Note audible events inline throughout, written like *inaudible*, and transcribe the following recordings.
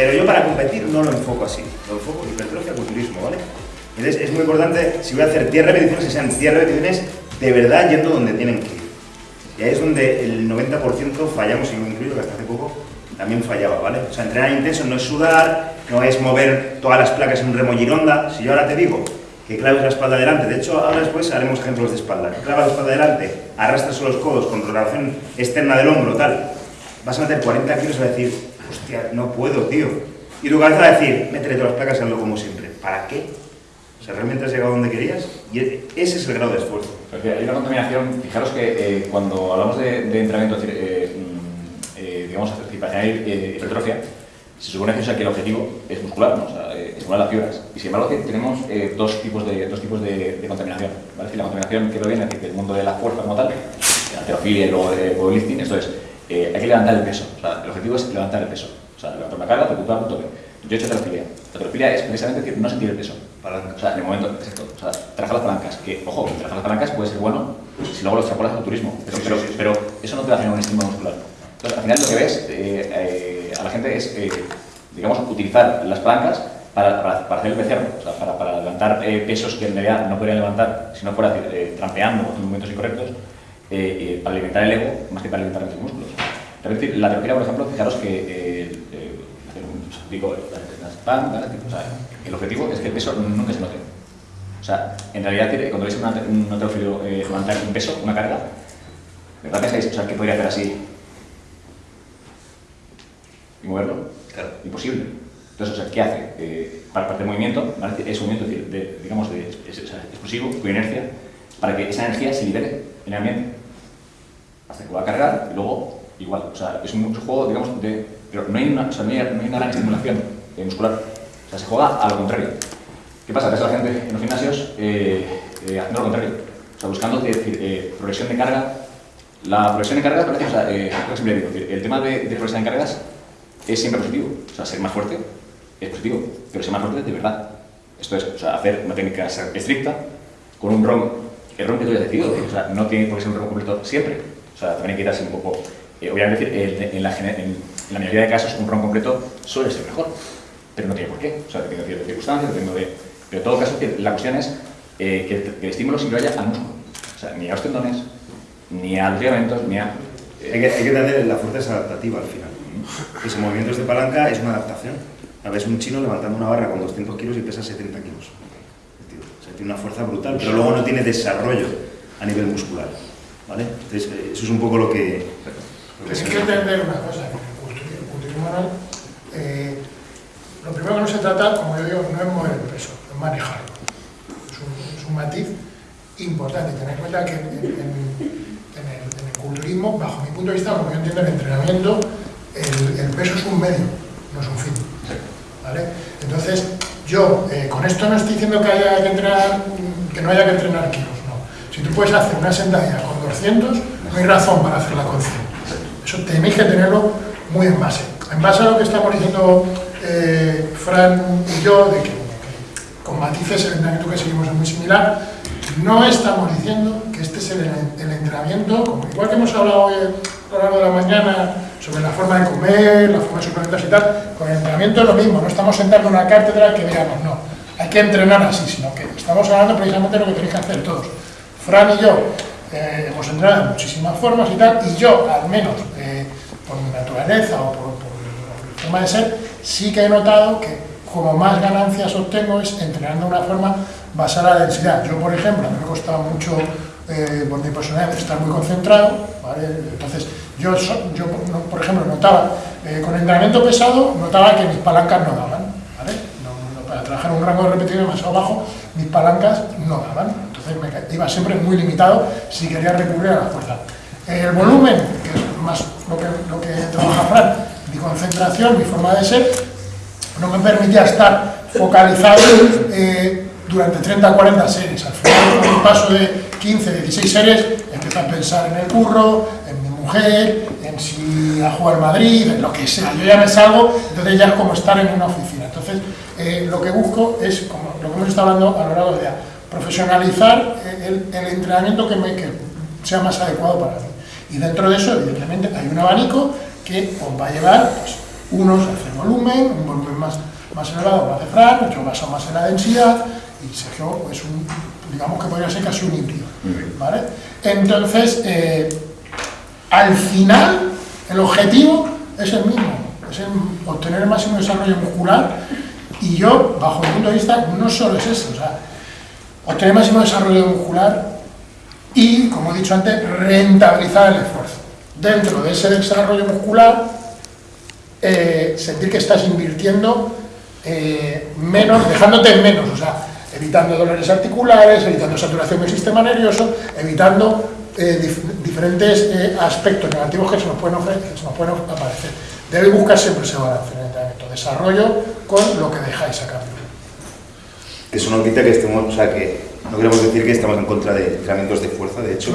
Pero yo para competir no lo enfoco así, lo enfoco hipertrofia, culturismo, ¿vale? Entonces es muy importante, si voy a hacer 10 repeticiones, que sean 10 repeticiones de verdad yendo donde tienen que ir. Y ahí es donde el 90% fallamos, y me incluyo, que hasta hace poco también fallaba, ¿vale? O sea, entrenar intenso no es sudar, no es mover todas las placas en un remo gironda. Si yo ahora te digo que claves la espalda adelante, de hecho ahora después haremos ejemplos de espalda, clavas la espalda adelante, arrastras los codos con rotación externa del hombro, tal, vas a meter 40 kilos y vas a decir, hostia, no puedo, tío. Y tu cabeza va a decir, métele todas las placas y hazlo como siempre. ¿Para qué? O sea, ¿realmente has llegado donde querías? Y ese es el grado de esfuerzo. Hay una contaminación, fijaros que eh, cuando hablamos de, entrenamiento, eh, mm, eh, digamos, para eh, hipertrofia, se supone que, o sea, que el objetivo es muscular, ¿no? o sea, eh, las fibras. Y sin embargo tenemos dos tipos, de, dos tipos de, contaminación. ¿vale? Es decir, la contaminación que proviene del mundo de la fuerza como tal, la alterofilia y luego de powerlifting, esto es, eh, hay que levantar el peso. O sea, el objetivo es levantar el peso. O sea, levantar una carga, recuperar un toque. Yo he hecho alterofilia. La alterofilia es precisamente decir, no sentir el peso. Palanca. O sea, en el momento, exacto. O sea, trabajar las palancas. Que, ojo, trabajar las palancas puede ser bueno si luego lo extrapolas al turismo. Pero, Sí, pero, sí, sí. pero eso no te va a generar un estímulo muscular. Entonces, al final lo que ves eh, eh, a la gente es, eh, digamos, utilizar las palancas para, para, para hacer el becerro, o sea, para, para levantar eh, pesos que en realidad no podrían levantar si no fuera eh, trampeando o haciendo movimientos incorrectos, eh, eh, para alimentar el ego más que para alimentar los músculos. La terapia, por ejemplo, fijaros que eh, eh, digo, las pan, ¿vale? o sea, el objetivo es que el peso nunca se note. O sea, en realidad, cuando veis un ate- un halterófilo eh, levantar un peso, una carga, ¿De verdad pensáis o sea, que podría hacer así y moverlo? Claro. Imposible. Entonces, o sea, ¿qué hace? Eh, para parte del movimiento, ¿vale? es un movimiento de, de- digamos, de, es- es- o sea, explosivo, con inercia, para que esa energía se libere en el ambiente. Hasta que va a cargar y luego igual. O sea, es un juego, digamos, de... Pero no hay una, o sea, no hay, no hay una gran estimulación eh, muscular. O sea, se juega a lo contrario. ¿Qué pasa? Ves a la gente en los gimnasios eh, eh, haciendo lo contrario. O sea, buscando eh, progresión de carga. La progresión de cargas, parece, o sea, eh, siempre digo, el tema de, de progresión de cargas es siempre positivo. O sea, ser más fuerte es positivo, pero ser más fuerte de verdad. Esto es, o sea, hacer una técnica estricta con un ROM, el ROM que tú hayas decidido, o sea, no tiene por qué ser un ROM completo siempre. O sea, también hay que darse un poco, eh, obviamente, el- en, la, en, la mayoría de casos un ROM completo suele ser mejor, pero no tiene por qué. O sea, depende de circunstancias, depende de... Pero en todo caso, que la cuestión es eh, que, que el estímulo siempre vaya al músculo. O sea, ni a los tendones, ni a los ligamentos, ni a... eh, Hay que, hay que entender la fuerza es adaptativa al final. Ese movimientos de palanca es una adaptación. A veces un chino levantando una barra con 200 kilos y pesa 70 kilos. O sea, tiene una fuerza brutal, pero luego no tiene desarrollo a nivel muscular. ¿Vale? Entonces, eh, eso es un poco lo que... lo que Hay se- que entender una cosa, que el culturismo, manual, eh, lo primero que no se trata, como yo digo, no es mover el peso, es manejarlo. Es un, es un matiz importante. Tened en cuenta que en, el, en el culturismo, bajo mi punto de vista, como yo entiendo el entrenamiento, el, el peso es un medio, no es un fin. ¿vale? Entonces, yo eh, con esto no estoy diciendo que haya que entrenar, que no haya que entrenar kilos, no. Si tú puedes hacer una sentadilla con 200, no hay razón para hacerla con 100. Eso tenéis que tenerlo muy en base. En base a lo que estamos diciendo eh, Fran y yo, de que, con matices el entrenamiento que seguimos es muy similar, no estamos diciendo que este es el, el entrenamiento, como igual que hemos hablado hoy a lo largo de la mañana sobre la forma de comer, la forma de suplementarse y tal, con el entrenamiento es lo mismo, no estamos sentando en una cátedra que digamos, no, hay que entrenar así, sino que estamos hablando precisamente de lo que tenéis que hacer todos. Fran y yo eh, hemos entrenado de muchísimas formas y tal, y yo, al menos eh, por mi naturaleza o por, por mi forma de ser, sí que he notado que como más ganancias obtengo es entrenando una forma basada en la densidad. Yo, por ejemplo, a mí me costaba mucho, eh, por mi personalidad, estar muy concentrado. Entonces, yo, yo por ejemplo, notaba, eh, con entrenamiento pesado, notaba que mis palancas no daban, ¿vale? No- para trabajar un rango de repetición demasiado bajo, mis palancas no daban. Ca- iba siempre muy limitado si quería recurrir a la fuerza. El volumen, que es más lo que, lo que trabaja Fran, mi concentración, mi forma de ser, no me permitía estar focalizado eh, durante 30 40 series. Al final, con un paso de 15, 16 series, empiezo a pensar en el curro, en mi mujer, en si a jugar Madrid, en lo que sea. Yo ya me salgo, entonces ya es como estar en una oficina. Entonces, eh, lo que busco es, como lo que hemos estado hablando a lo largo del día, profesionalizar el, el entrenamiento que, me, que sea más adecuado para mí. Y dentro de eso, evidentemente, hay un abanico que os va a llevar pues, Unos hacen volumen, un volumen más, más elevado lo hace Fran, otro basa más en la densidad, y Sergio es un, digamos que podría ser casi un híbrido. ¿vale? Entonces, eh, al final, el objetivo es el mismo, es el obtener el máximo desarrollo muscular, y yo, bajo mi punto de vista, no solo es eso, o sea, obtener máximo desarrollo muscular y, como he dicho antes, rentabilizar el esfuerzo. Dentro de ese desarrollo muscular, eh, sentir que estás invirtiendo eh, menos, dejándote en menos, o sea, evitando dolores articulares, evitando saturación del sistema nervioso, evitando eh, diferentes aspectos negativos que se nos pueden, ofrecer, aparecer. Debe buscar siempre ese balance en entrenamiento, desarrollo con lo que dejáis a cambio. Eso no quita que estemos, o sea, que no queremos decir que estamos en contra de entrenamientos de fuerza, de hecho.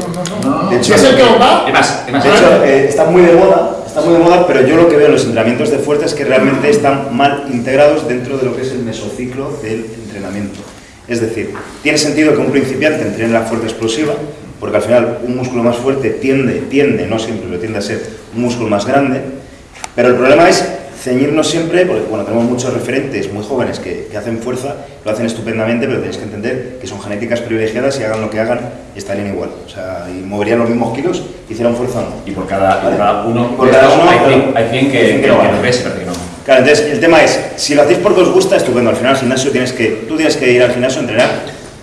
De hecho, ¿Es el que va? De hecho, eh, está muy de moda, está muy de moda, pero yo lo que veo en los entrenamientos de fuerza es que realmente están mal integrados dentro de lo que es el mesociclo del entrenamiento. Es decir, tiene sentido que un principiante entrene la fuerza explosiva, porque al final un músculo más fuerte tiende, tiende, no siempre, pero tiende a ser un músculo más grande, pero el problema es ceñirnos siempre, porque bueno, tenemos muchos referentes muy jóvenes que, hacen fuerza, lo hacen estupendamente, pero tenéis que entender que son genéticas privilegiadas y hagan lo que hagan, estarían igual. O sea, y moverían los mismos kilos, hicieran fuerza o no. Y por cada, uno, por cada uno hay 100 que, que, lo ves, pero que no. Claro, entonces el tema es, si lo hacéis porque os gusta, estupendo. Al final al gimnasio tienes que, tú tienes que ir al gimnasio a entrenar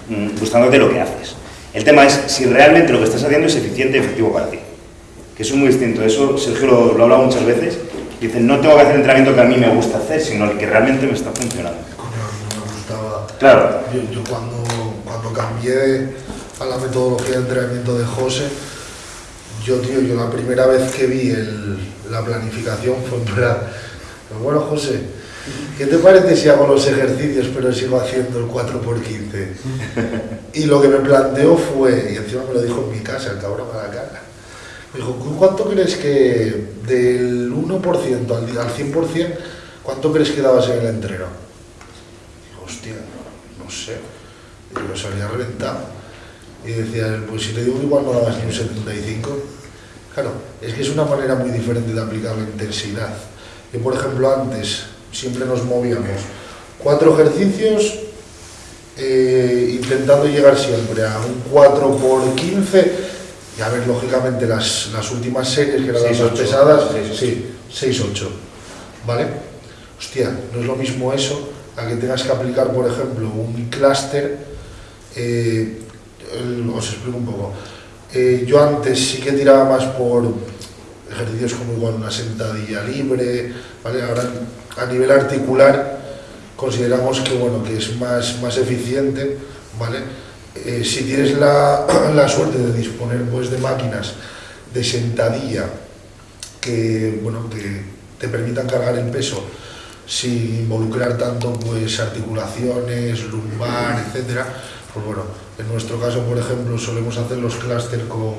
mm, gustándote lo que haces. El tema es si realmente lo que estás haciendo es eficiente y efectivo para ti. Que eso es muy distinto. Eso Sergio lo, lo ha hablado muchas veces Dicen, no tengo que hacer el entrenamiento que a mí me gusta hacer, sino el que realmente me está funcionando. me gustaba. Claro. Yo, cuando, cuando cambié a la metodología de entrenamiento de José, yo, tío, yo la primera vez que vi el, la planificación fue en plan, bueno, José, ¿qué te parece si hago los ejercicios pero sigo haciendo el 4x15? *laughs* Y lo que me planteó fue, y encima me lo dijo en mi casa, el cabrón a la cara, dijo, ¿cuánto crees que del 1% al, al 100%, cuánto crees que dabas en el entreno? Digo, hostia, no sé. Y yo salía reventado. Y decía, pues si te digo igual no dabas ni un 75. Claro, es que es una manera muy diferente de aplicar la intensidad. Yo, por ejemplo, antes siempre nos movíamos cuatro ejercicios eh, intentando llegar siempre a un 4 por 15 y a ver, lógicamente, las, las últimas series que eran las más pesadas, sí, 6-8. ¿Vale? Hostia, no es lo mismo eso a que tengas que aplicar, por ejemplo, un clúster. Eh, os explico un poco. Eh, yo antes sí que tiraba más por ejercicios como igual una sentadilla libre, ¿vale? Ahora a nivel articular consideramos que bueno que es más, más eficiente, ¿vale? Eh, si tienes la, *clears throat* la, suerte de disponer pues, de máquinas de sentadilla que, bueno, que te permitan cargar el peso sin involucrar tanto pues, articulaciones, lumbar, etcétera, pues bueno, en nuestro caso, por ejemplo, solemos hacer los clúster con,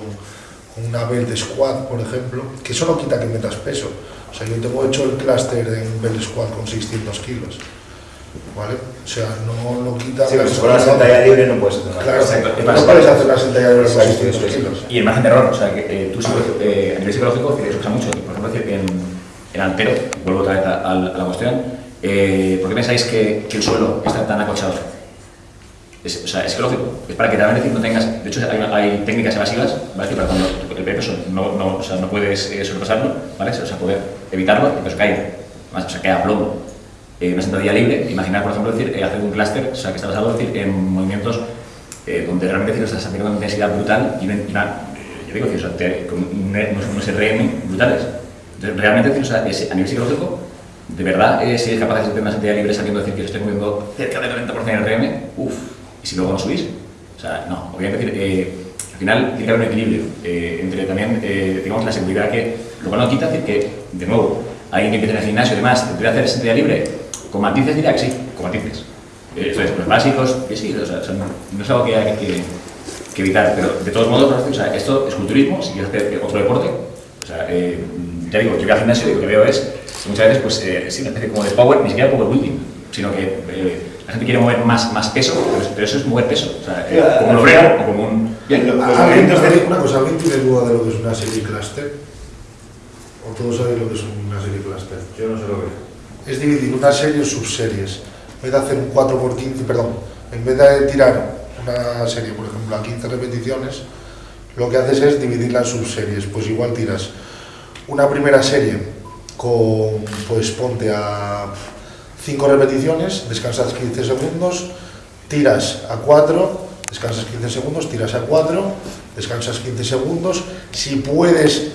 con, una belt squat, por ejemplo, que eso no quita que metas peso. O sea, yo tengo hecho el clúster en belt squat con 600 kilos. ¿Vale? O sea, no, no quita... Sí, pero si con la sentadilla libre no puedes hacer Claro, no puedes hacer la sentadilla libre con 600 kilos. Y el margen de error, o sea, que eh, tú eh, a nivel psicológico, que se usa mucho, por ejemplo, decir, en, en altero, vuelvo otra vez a, a, la cuestión, eh, ¿por qué pensáis que, que, el suelo está tan acolchado? Es, o sea, es lógico, es para que realmente no tengas, de hecho hay, hay técnicas evasivas, ¿vale? Que para cuando el peso no, no, o sea, no puedes eh, sobrepasarlo, ¿vale? O sea, poder evitarlo, el peso caiga, o sea, cae a plomo, una sentadilla libre, imaginar, por ejemplo, decir, eh, hacer un clúster, o sea, que está basado decir, en movimientos eh, donde realmente decir, estás aplicando una intensidad brutal y una, yo digo, decir, o sea, te, con unos, RM brutales. Entonces, realmente, decir, o sea, es, a nivel psicológico, de verdad, eh, si eres capaz de hacer una sentadilla libre sabiendo decir que estoy moviendo cerca del 90% de RM, uff, y si luego no subís, o sea, no, obviamente, decir, eh, al final tiene que haber un equilibrio eh, entre también, eh, digamos, la seguridad que, lo cual no quita decir que, de nuevo, alguien que empieza en el gimnasio y demás, te puede hacer sentadilla libre, con matices diría que sí, con matices. Eh, eso es, los básicos, que sí, o sea, son, no es algo que hay que, que, evitar, pero de todos modos, o sea, esto es culturismo, si quieres hacer otro deporte, o sea, eh, ya digo, yo voy al gimnasio y lo que veo es que muchas veces, pues, eh, sí, una especie como de power, ni siquiera power building, sino que eh, la gente quiere mover más, más peso, pero, eso es mover peso, o sea, eh, como un obrero o como un... Bien, los, los de... Una cosa, ¿alguien tiene duda de lo que es una serie cluster? ¿O todos sabéis lo que es una serie cluster? Yo no sé lo que es. Es dividir una serie en subseries. En vez de hacer un 4x15, perdón, en vez de tirar una serie, por ejemplo, a 15 repeticiones, lo que haces es dividirla en subseries. Pues igual tiras una primera serie con, pues ponte a 5 repeticiones, descansas 15 segundos, tiras a 4, descansas 15 segundos, tiras a 4, descansas 15 segundos. Si puedes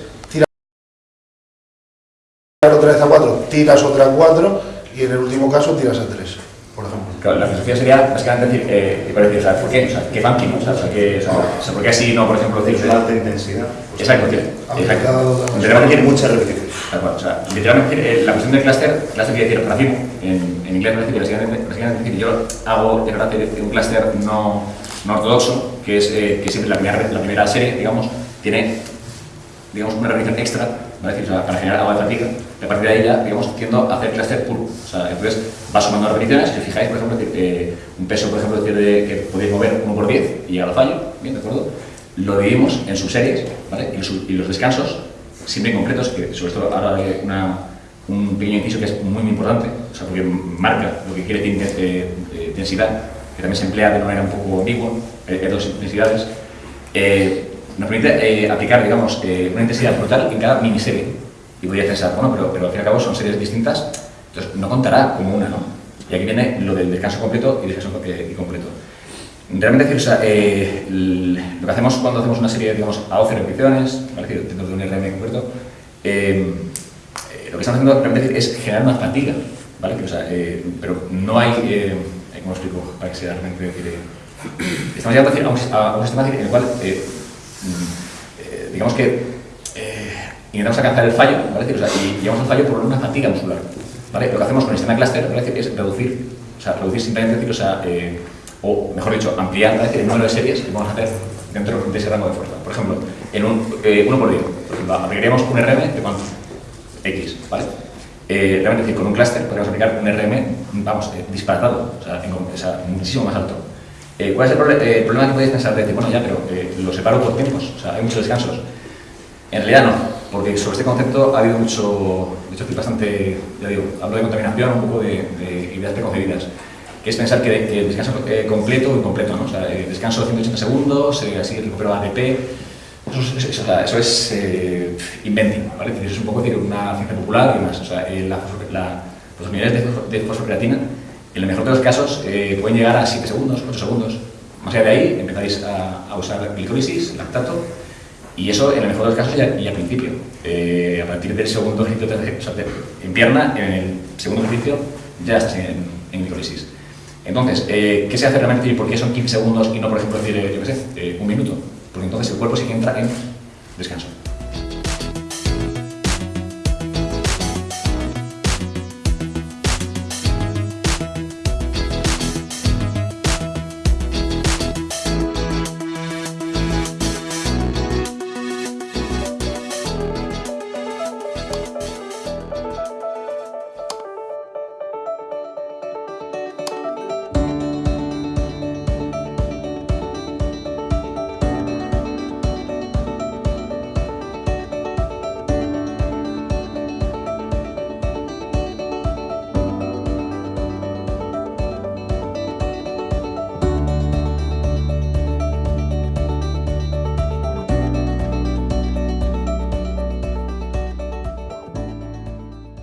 otra vez a 4, tiras otra a 4 y en el último caso tiras a 3, por ejemplo. Claro, la filosofía sería básicamente decir, eh, para decir, o sea, ¿por qué? O sea, ¿qué banking? O sea, o sea, ¿qué- o sea, o sea, ¿por qué así no, por ejemplo, decir, de alta intensidad. pues, Exacto, tío. Exacto. Literalmente Tiene muchas repeticiones. O sea, literalmente eh, la cuestión del clúster, clúster quiere decir racimo, en, en inglés decir básicamente, básicamente decir, yo hago de un clúster no, no ortodoxo, que es eh, que siempre la primera, la primera serie, digamos, tiene digamos, una repetición extra, ¿vale? O sea, para generar algo de fatiga, y a partir de ahí ya, digamos, tiendo a hacer clúster puro. O sea, entonces va sumando repeticiones, si os fijáis, por ejemplo, decir, eh, un peso, por ejemplo, de, que podéis mover 1 por 10 y llegar al fallo, ¿bien? ¿De acuerdo? Lo dividimos en subseries, ¿vale? Y y los descansos, siempre incompletos, que sobre esto ahora hay una, un pequeño inciso que es muy, muy importante, o sea, porque marca lo que quiere decir eh, eh, que también se emplea de una manera un poco ambigua, hay dos intensidades. Eh, nos permite eh, aplicar, digamos, eh, una intensidad brutal en cada miniserie. Y podría pensar, bueno, pero, pero al fin y al cabo son series distintas, entonces no contará como una, ¿no? Y aquí viene lo del descanso completo y descanso eh, incompleto. Realmente, o sea, eh, lo que hacemos cuando hacemos una serie, digamos, a 12 repeticiones, ¿vale? Dentro de un RM concreto, eh, eh, lo que estamos haciendo realmente es generar una fatiga, ¿vale? Que, o sea, eh, pero no hay, eh, ¿cómo explico? Para que sea realmente decir, estamos llegando a, un, sistema en el cual, mm, digamos que intentamos alcanzar el fallo, ¿vale? O sea, y llegamos al fallo por una fatiga muscular, ¿vale? Lo que hacemos con el sistema cluster ¿vale? Es reducir, o sea, reducir simplemente, decir, o sea, eh, o mejor dicho, ampliar ¿vale? Decir, el número de series que vamos a hacer dentro de ese rango de fuerza. Por ejemplo, en un, eh, uno por día, por ejemplo, aplicaríamos un RM de cuánto? X, ¿vale? Eh, realmente, decir, con un clúster podríamos aplicar un RM, vamos, eh, disparatado, o sea, en- o sea, muchísimo más alto. Eh, ¿Cuál es el, proble- eh, problema que podéis pensar? De decir, bueno, ya, pero eh, lo separo por tiempos, o sea, hay muchos descansos. En realidad no, porque sobre este concepto ha habido mucho, de hecho, estoy bastante, ya digo, hablo de contaminación, un poco de, de ideas preconcebidas, que es pensar que, que el descanso eh, completo o incompleto, ¿no? O sea, eh, descanso de 180 segundos, eh, así recupero ATP, eso es, eso, eso es eh, inventing, ¿vale? Es un poco decir, una ciencia popular y demás. O sea, eh, la, la- los niveles de, de fosfocreatina, en el mejor de los casos, eh, pueden llegar a 7 segundos, 8 segundos. Más allá de ahí, empezáis a, a usar glicolisis, lactato, y eso en el mejor de los casos ya, al principio. Eh, a partir del segundo ejercicio, o sea, en pierna, en el segundo ejercicio, ya estás en, en glicolisis. Entonces, eh, ¿qué se hace realmente y por qué son 15 segundos y no, por ejemplo, decir, eh, yo qué sé, un minuto? Porque entonces el cuerpo sí que entra en descanso.